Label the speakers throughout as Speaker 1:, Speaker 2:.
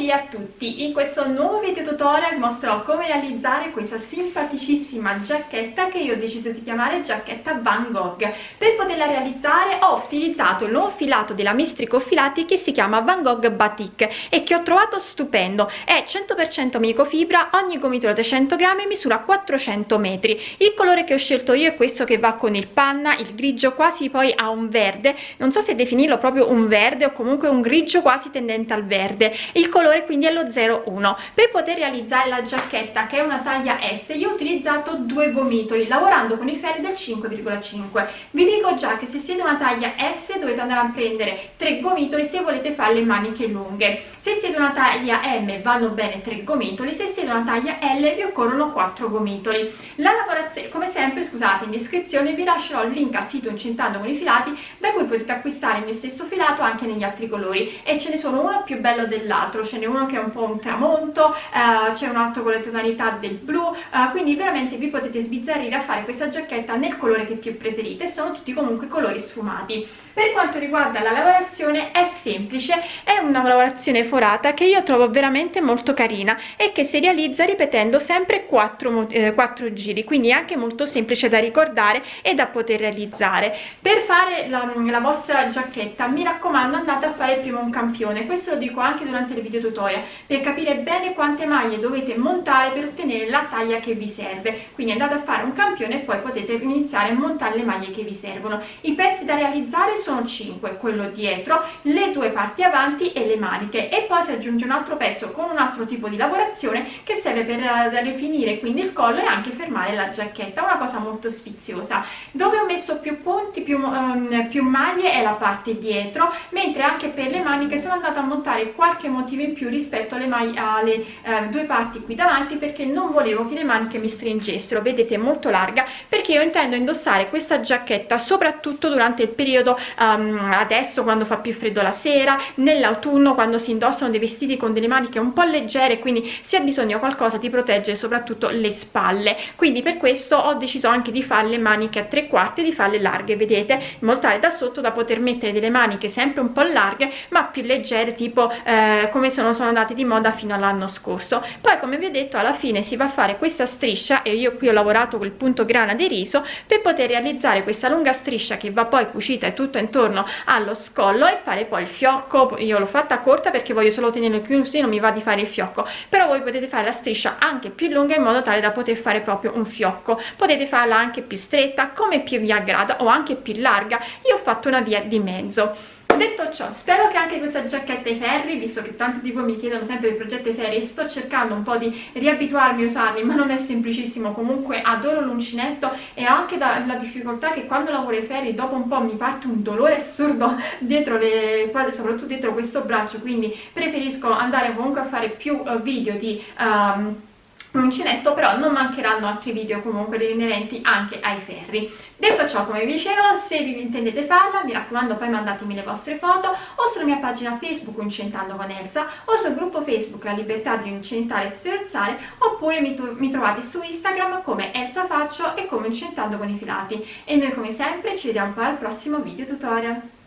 Speaker 1: Buondì a tutti! In questo nuovo video tutorial mostrerò come realizzare questa simpaticissima giacchetta che io ho deciso di chiamare giacchetta Van Gogh. Per poterla realizzare ho utilizzato il nuovo filato della Mistrico Filati che si chiama Van Gogh Batik e che ho trovato stupendo. È 100% microfibra, ogni gomitolo da 100 grammi misura 400 metri. Il colore che ho scelto io è questo che va con il panna, il grigio quasi poi a un verde, non so se definirlo proprio un verde o comunque un grigio quasi tendente al verde. Il colore quindi è lo 01 per poter realizzare la giacchetta che è una taglia S io ho utilizzato due gomitoli lavorando con i ferri del 5,5 vi dico già che se siete una taglia S dovete andare a prendere tre gomitoli se volete fare le maniche lunghe. Se siete una taglia M vanno bene tre gomitoli. Se siete una taglia L vi occorrono quattro gomitoli. La lavorazione come sempre scusate in descrizione vi lascerò il link al sito incentando con i filati da cui potete acquistare il mio stesso filato anche negli altri colori. E ce ne sono uno più bello dell'altro altro ce n'è uno che è un po' un tramonto eh, c'è un altro con le tonalità del blu eh, quindi veramente vi potete sbizzarrire a fare questa giacchetta nel colore che più preferite sono tutti comunque colori sfumati per quanto riguarda la lavorazione è semplice. È una lavorazione forata che io trovo veramente molto carina e che si realizza ripetendo sempre 4, eh, 4 giri quindi anche molto semplice da ricordare e da poter realizzare. Per fare la, la vostra giacchetta mi raccomando andate a fare prima un campione. Questo lo dico anche durante le video tutorial per capire bene quante maglie dovete montare per ottenere la taglia che vi serve. Quindi andate a fare un campione e poi potete iniziare a montare le maglie che vi servono. I pezzi da realizzare sono 5 quello dietro le due parti avanti e le maniche. E poi si aggiunge un altro pezzo con un altro tipo di lavorazione che serve per eh, rifinire quindi il collo e anche fermare la giacchetta una cosa molto sfiziosa. Dove ho messo più punti più, um, più maglie è la parte dietro mentre anche per le maniche sono andata a montare qualche motivo in più rispetto alle, maglie, alle eh, due parti qui davanti perché non volevo che le maniche mi stringessero. Vedete molto larga perché io intendo indossare questa giacchetta soprattutto durante il periodo um, adesso quando fa più freddo la sera nell'autunno quando si indossano dei vestiti con delle maniche un po' leggere quindi si ha bisogno qualcosa di proteggere soprattutto le spalle. Quindi per questo ho deciso anche di fare le maniche a tre quarti di farle larghe vedete? In modo tale da sotto da poter mettere delle maniche sempre un po' larghe ma più leggere tipo eh, come sono, sono andate di moda fino all'anno scorso. Poi come vi ho detto alla fine si va a fare questa striscia e io qui ho lavorato col punto grana di riso per poter realizzare questa lunga striscia che va poi cucita e tutto intorno allo scollo e fare poi il fiocco. Io l'ho fatta corta perché voglio solo tenere più così non mi va di fare il fiocco. Però voi potete fare la striscia anche più lunga in modo tale da poter fare proprio un fiocco. Potete farla anche più stretta come più vi aggrada o anche più larga. Io ho fatto una via di mezzo detto ciò spero che anche questa giacchetta ai ferri visto che tanti di voi mi chiedono sempre del progetto ai ferri e sto cercando un po' di riabituarmi a usarli ma non è semplicissimo. Comunque adoro l'uncinetto e ho anche da, la difficoltà che quando lavoro ai ferri dopo un po' mi parte un dolore assurdo dietro le soprattutto dietro questo braccio quindi preferisco andare comunque a fare più uh, video di um, uncinetto però non mancheranno altri video comunque inerenti anche ai ferri. Detto ciò come vi dicevo se vi intendete farla mi raccomando poi mandatemi le vostre foto o sulla mia pagina facebook incentando con Elsa o sul gruppo facebook la libertà di incentare e sferzare oppure mi, mi trovate su instagram come Elsa Faccio e come incentando con i filati. E noi come sempre ci vediamo poi al prossimo video tutorial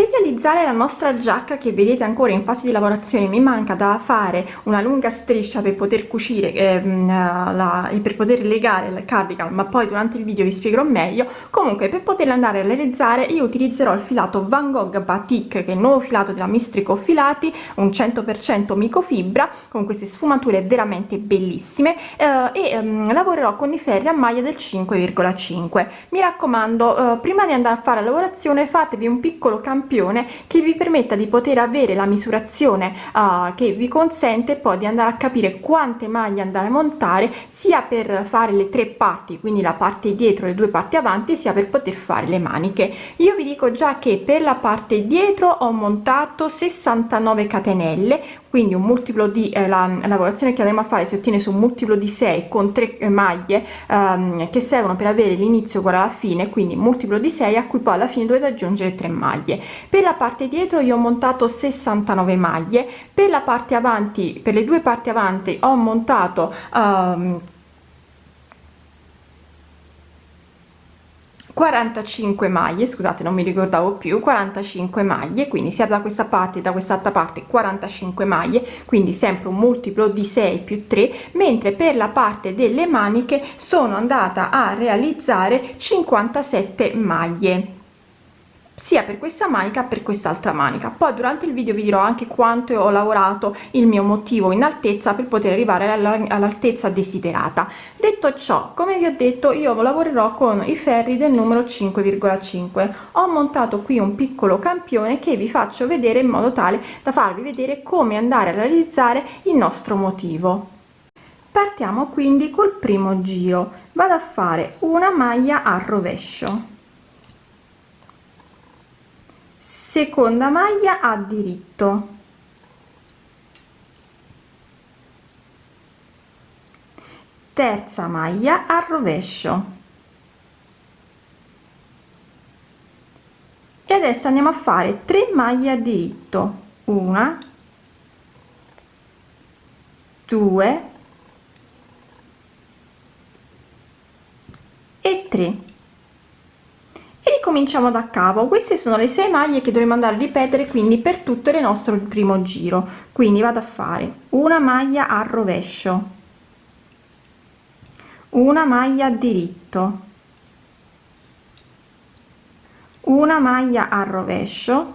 Speaker 2: per realizzare la nostra giacca che vedete ancora in fase di lavorazione. Mi manca da fare una lunga striscia per poter cucire ehm, la, per poter legare il cardigan ma poi durante il video vi spiegherò meglio. Comunque per poterla andare a realizzare io utilizzerò il filato Van Gogh Batik che è il nuovo filato della Mistrico Filati un 100% microfibra con queste sfumature veramente bellissime eh, e ehm, lavorerò con i ferri a maglia del 5,5 mi raccomando eh, prima di andare a fare la lavorazione fatevi un piccolo campione campione che vi permetta di poter avere la misurazione uh, che vi consente poi di andare a capire quante maglie andare a montare sia per fare le tre parti quindi la parte dietro le due parti avanti sia per poter fare le maniche. Io vi dico già che per la parte dietro ho montato 69 catenelle quindi un multiplo di eh, la, lavorazione che andremo a fare si ottiene su un multiplo di 6 con 3 eh, maglie ehm, che servono per avere l'inizio uguale alla fine quindi multiplo di 6 a cui poi alla fine dovete aggiungere 3 maglie per la parte dietro io ho montato 69 maglie per la parte avanti per le due parti avanti ho montato ehm, 45 maglie scusate non mi ricordavo più 45 maglie quindi sia da questa parte da quest'altra parte 45 maglie quindi sempre un multiplo di 6 più 3 mentre per la parte delle maniche sono andata a realizzare 57 maglie sia per questa manica per quest'altra manica. Poi durante il video vi dirò anche quanto ho lavorato il mio motivo in altezza per poter arrivare all'altezza desiderata. Detto ciò come vi ho detto io lavorerò con i ferri del numero 5,5 ho montato qui un piccolo campione che vi faccio vedere in modo tale da farvi vedere come andare a realizzare il nostro motivo. Partiamo quindi col primo giro. Vado a fare una maglia a rovescio seconda maglia a diritto. Terza maglia a rovescio. E adesso andiamo a fare 3 maglie a diritto. Una due e 3 ricominciamo da capo. Queste sono le 6 maglie che dovremo andare a ripetere quindi per tutto il nostro primo giro. Quindi vado a fare una maglia a rovescio una maglia a diritto una maglia a rovescio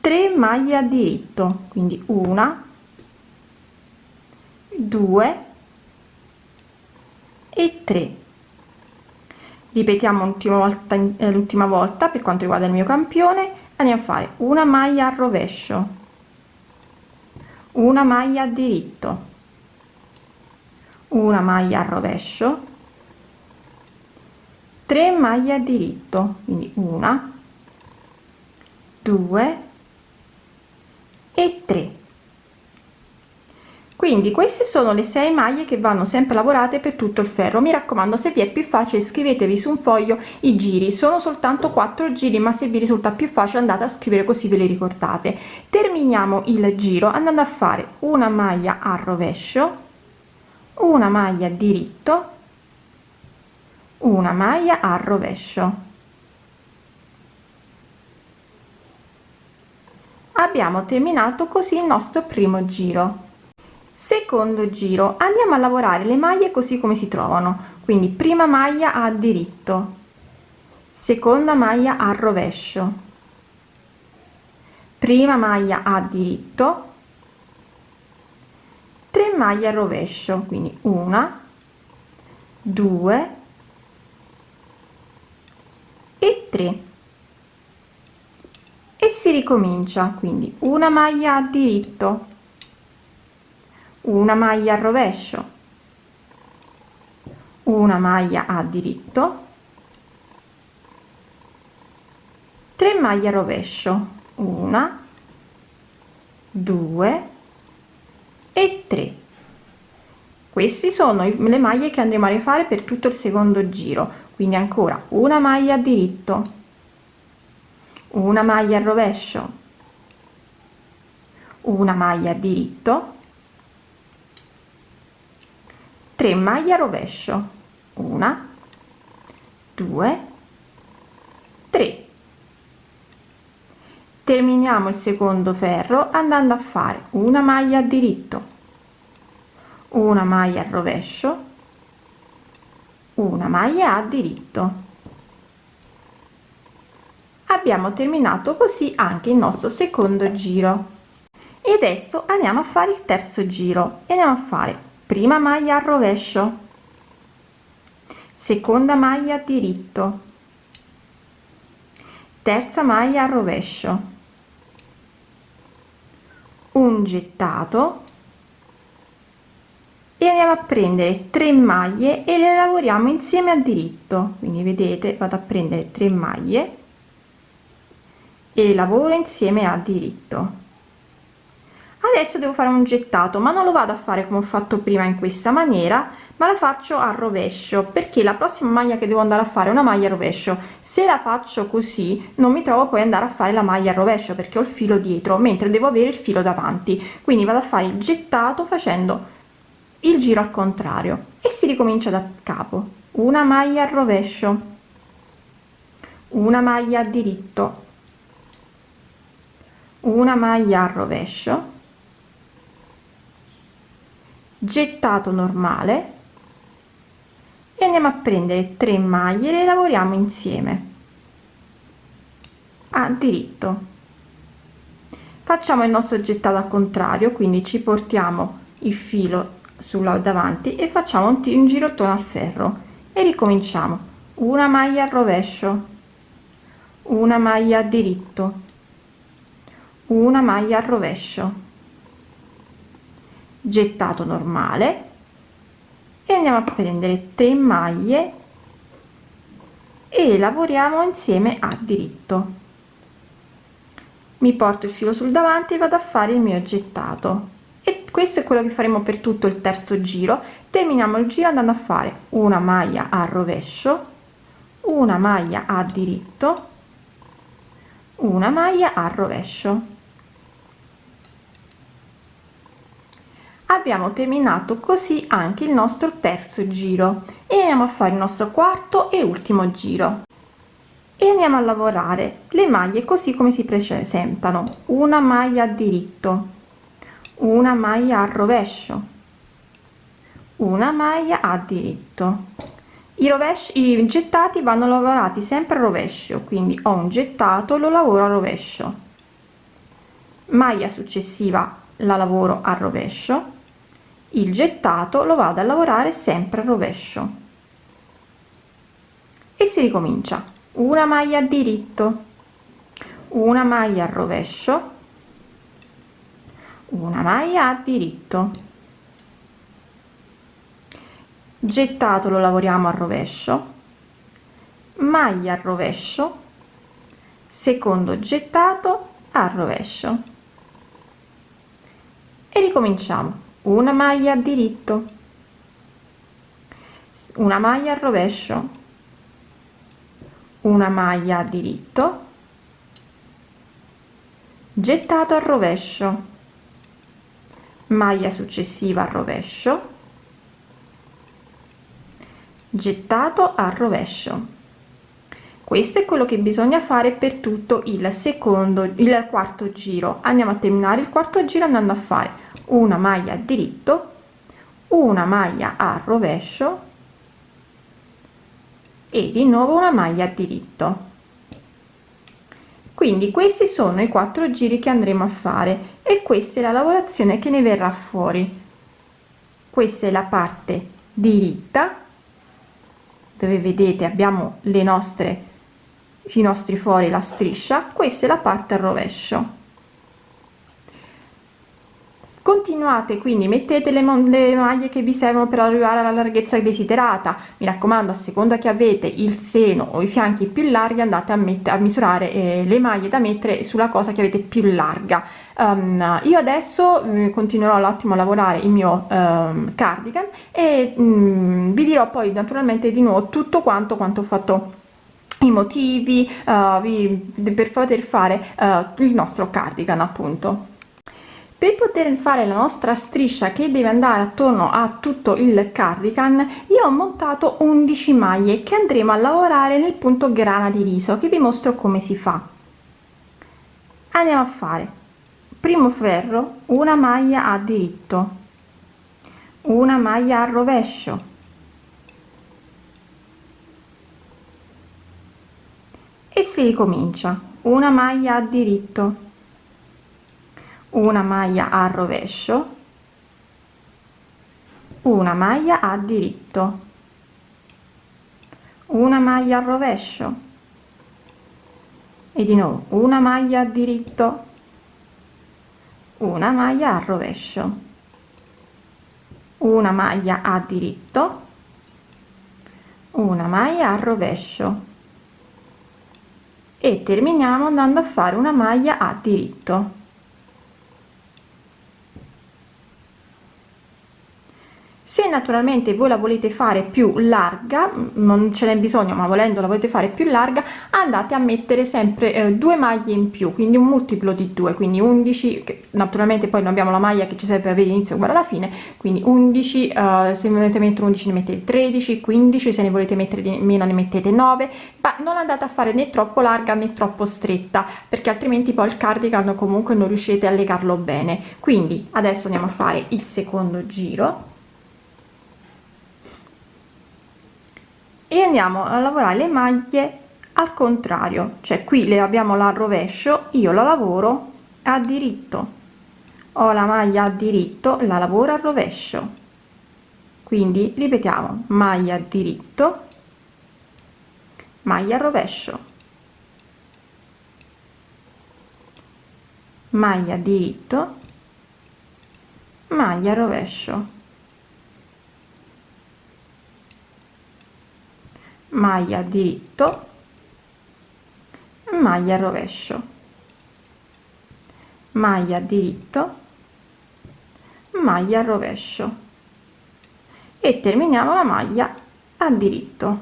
Speaker 2: 3 maglie a diritto quindi una 2 e 3 ripetiamo l'ultima volta eh, l'ultima volta per quanto riguarda il mio campione. Andiamo a fare una maglia a rovescio. Una maglia a diritto. Una maglia a rovescio. 3 maglie a diritto quindi una 2 e 3 quindi queste sono le 6 maglie che vanno sempre lavorate per tutto il ferro. Mi raccomando se vi è più facile scrivetevi su un foglio i giri. Sono soltanto 4 giri ma se vi risulta più facile andate a scrivere così ve le ricordate. Terminiamo il giro andando a fare una maglia a rovescio una maglia diritto una maglia a rovescio. Abbiamo terminato così il nostro primo giro secondo giro andiamo a lavorare le maglie così come si trovano. Quindi prima maglia a diritto seconda maglia a rovescio. Prima maglia a diritto 3 maglie a rovescio. Quindi una 2 e 3 e si ricomincia. Quindi una maglia a diritto una maglia a rovescio. Una maglia a diritto. 3 maglie a rovescio. Una 2 e 3 questi sono le maglie che andremo a rifare per tutto il secondo giro. Quindi ancora una maglia a diritto. Una maglia a rovescio. Una maglia a diritto 3 maglie a rovescio. Una 2 3 terminiamo il secondo ferro andando a fare una maglia a diritto una maglia a rovescio una maglia a diritto. Abbiamo terminato così anche il nostro secondo giro. E adesso andiamo a fare il terzo giro e andiamo a fare prima maglia a rovescio. Seconda maglia diritto. Terza maglia a rovescio. Un gettato. E andiamo a prendere 3 maglie e le lavoriamo insieme a diritto. Quindi vedete vado a prendere 3 maglie e lavoro insieme a diritto adesso devo fare un gettato ma non lo vado a fare come ho fatto prima in questa maniera ma la faccio a rovescio perché la prossima maglia che devo andare a fare è una maglia rovescio. Se la faccio così non mi trovo poi andare a fare la maglia a rovescio perché ho il filo dietro mentre devo avere il filo davanti. Quindi vado a fare il gettato facendo il giro al contrario e si ricomincia da capo. Una maglia al rovescio. Una maglia a diritto. Una maglia al rovescio gettato normale e andiamo a prendere 3 maglie le lavoriamo insieme. A diritto. Facciamo il nostro gettato al contrario quindi ci portiamo il filo sulla davanti e facciamo un, un girottone al ferro e ricominciamo. Una maglia al rovescio una maglia a diritto una maglia al rovescio gettato normale e andiamo a prendere 3 maglie e lavoriamo insieme a diritto. Mi porto il filo sul davanti e vado a fare il mio gettato. E questo è quello che faremo per tutto il terzo giro. Terminiamo il giro andando a fare una maglia a rovescio una maglia a diritto una maglia a rovescio abbiamo terminato così anche il nostro terzo giro. E andiamo a fare il nostro quarto e ultimo giro. E andiamo a lavorare. Le maglie così come si presentano. Una maglia a diritto. Una maglia a rovescio. Una maglia a diritto. I rovesci i gettati vanno lavorati sempre a rovescio quindi ho un gettato lo lavoro a rovescio. Maglia successiva la lavoro a rovescio il gettato lo vado a lavorare sempre a rovescio. E si ricomincia. Una maglia a diritto una maglia a rovescio una maglia a diritto. Gettato lo lavoriamo a rovescio maglia a rovescio secondo gettato a rovescio. E ricominciamo una maglia a diritto. Una maglia al rovescio. Una maglia a diritto. Gettato al rovescio. Maglia successiva al rovescio. Gettato al rovescio. Questo è quello che bisogna fare per tutto il secondo il quarto giro. Andiamo a terminare il quarto giro andando a fare una maglia a diritto una maglia a rovescio e di nuovo una maglia a diritto. Quindi questi sono i quattro giri che andremo a fare e questa è la lavorazione che ne verrà fuori. Questa è la parte diritta dove vedete abbiamo le nostre i nostri fuori la striscia questa è la parte al rovescio continuate quindi mettete le, le maglie che vi servono per arrivare alla larghezza desiderata. Mi raccomando a seconda che avete il seno o i fianchi più larghi andate a, a misurare eh, le maglie da mettere sulla cosa che avete più larga. Um, io adesso eh, continuerò l'attimo a lavorare il mio um, cardigan e um, vi dirò poi naturalmente di nuovo tutto quanto quanto ho fatto i motivi uh, vi, per poter fare uh, il nostro cardigan appunto per poter fare la nostra striscia che deve andare attorno a tutto il cardigan io ho montato 11 maglie che andremo a lavorare nel punto grana di riso che vi mostro come si fa. Andiamo a fare. Primo ferro una maglia a diritto. Una maglia a rovescio. E si ricomincia. Una maglia a diritto una maglia a rovescio. Una maglia a diritto. Una maglia a rovescio. E di nuovo una maglia a diritto. Una maglia a rovescio. Una maglia a diritto. Una maglia a rovescio. E terminiamo andando a fare una maglia a diritto se naturalmente voi la volete fare più larga non ce n'è bisogno ma volendo la volete fare più larga andate a mettere sempre eh, due maglie in più quindi un multiplo di 2 quindi 11 che naturalmente poi non abbiamo la maglia che ci serve per avere inizio uguale alla fine quindi 11 eh, se volete mettere 11 ne mettete 13 15 se ne volete mettere di meno ne mettete 9 ma non andate a fare né troppo larga né troppo stretta perché altrimenti poi il cardigan comunque non riuscite a legarlo bene. Quindi adesso andiamo a fare il secondo giro e andiamo a lavorare le maglie al contrario. Cioè qui le abbiamo la rovescio io la lavoro a diritto. Ho la maglia a diritto la lavoro a rovescio. Quindi ripetiamo maglia a diritto maglia a rovescio. Maglia a diritto maglia a rovescio maglia diritto maglia rovescio. Maglia diritto maglia rovescio. E terminiamo la maglia a diritto.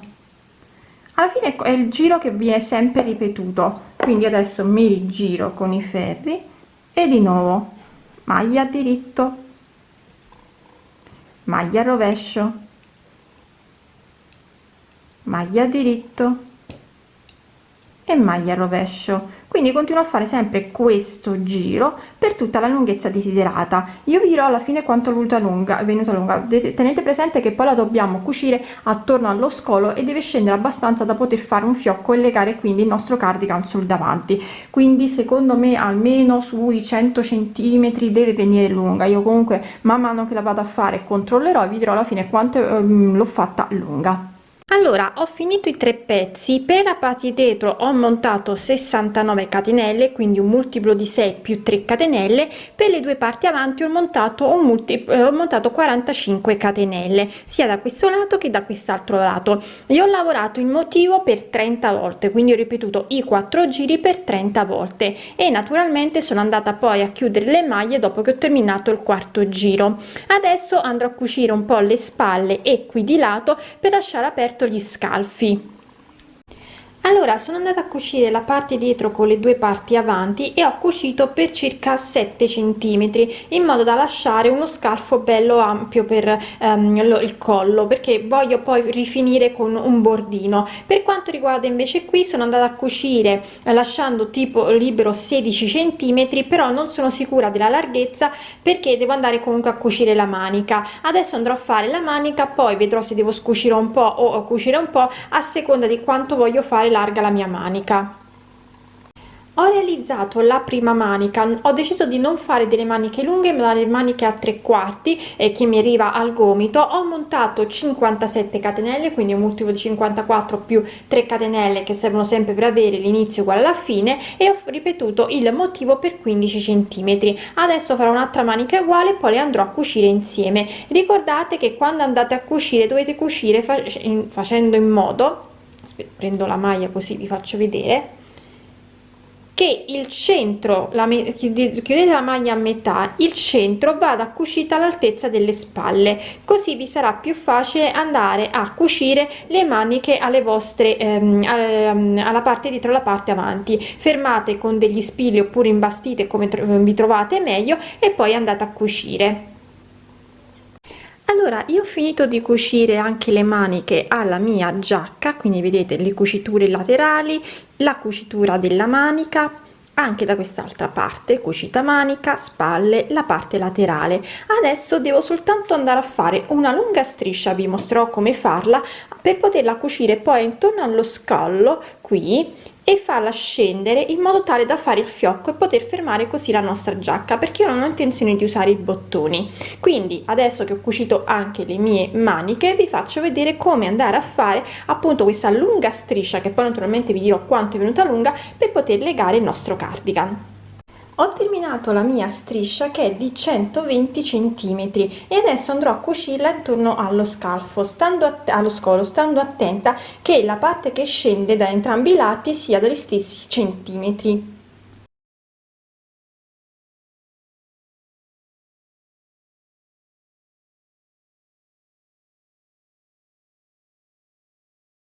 Speaker 2: Alla fine è il giro che viene sempre ripetuto quindi adesso mi rigiro con i ferri e di nuovo maglia diritto maglia rovescio maglia diritto e maglia rovescio. Quindi continuo a fare sempre questo giro per tutta la lunghezza desiderata. Io vi dirò alla fine quanto è lunga è venuta lunga. Tenete presente che poi la dobbiamo cucire attorno allo scolo e deve scendere abbastanza da poter fare un fiocco e legare quindi il nostro cardigan sul davanti. Quindi secondo me almeno sui 100 centimetri deve venire lunga. Io comunque man mano che la vado a fare controllerò e vi dirò alla fine quanto ehm, l'ho fatta lunga allora ho finito i tre pezzi per la parte dietro ho montato 69 catenelle quindi un multiplo di 6 più 3 catenelle per le due parti avanti ho montato un multiplo eh, ho montato 45 catenelle sia da questo lato che da quest'altro lato. Io ho lavorato il motivo per 30 volte quindi ho ripetuto i quattro giri per 30 volte e naturalmente sono andata poi a chiudere le maglie dopo che ho terminato il quarto giro. Adesso andrò a cucire un po le spalle e qui di lato per lasciare aperto gli scalfi allora sono andata a cucire la parte dietro con le due parti avanti e ho cucito per circa 7 centimetri in modo da lasciare uno scalfo bello ampio per um, il collo perché voglio poi rifinire con un bordino. Per quanto riguarda invece qui sono andata a cucire eh, lasciando tipo libero 16 centimetri però non sono sicura della larghezza perché devo andare comunque a cucire la manica. Adesso andrò a fare la manica poi vedrò se devo scucire un po o cucire un po a seconda di quanto voglio fare larga la mia manica. Ho realizzato la prima manica. Ho deciso di non fare delle maniche lunghe ma delle maniche a tre quarti e che mi arriva al gomito. Ho montato 57 catenelle quindi un multiplo di 54 più 3 catenelle che servono sempre per avere l'inizio uguale alla fine e ho ripetuto il motivo per 15 centimetri. Adesso farò un'altra manica uguale poi le andrò a cucire insieme. Ricordate che quando andate a cucire dovete cucire facendo in modo prendo la maglia così vi faccio vedere che il centro la chiudete la maglia a metà il centro vada cucita all'altezza delle spalle. Così vi sarà più facile andare a cucire le maniche alle vostre ehm, ehm alla parte dietro la parte avanti. Fermate con degli spilli oppure imbastite come vi trovate meglio e poi andate a cucire allora io ho finito di cucire anche le maniche alla mia giacca quindi vedete le cuciture laterali la cucitura della manica anche da quest'altra parte cucita manica spalle la parte laterale. Adesso devo soltanto andare a fare una lunga striscia vi mostrerò come farla per poterla cucire poi intorno allo scallo qui e farla scendere in modo tale da fare il fiocco e poter fermare così la nostra giacca perché io non ho intenzione di usare i bottoni. Quindi adesso che ho cucito anche le mie maniche vi faccio vedere come andare a fare appunto questa lunga striscia che poi naturalmente vi dirò quanto è venuta lunga per poter legare il nostro cardigan ho terminato la mia striscia che è di 120 centimetri e adesso andrò a cucirla intorno allo scalfo stando allo scolo stando attenta che la parte che scende da entrambi i lati sia degli stessi centimetri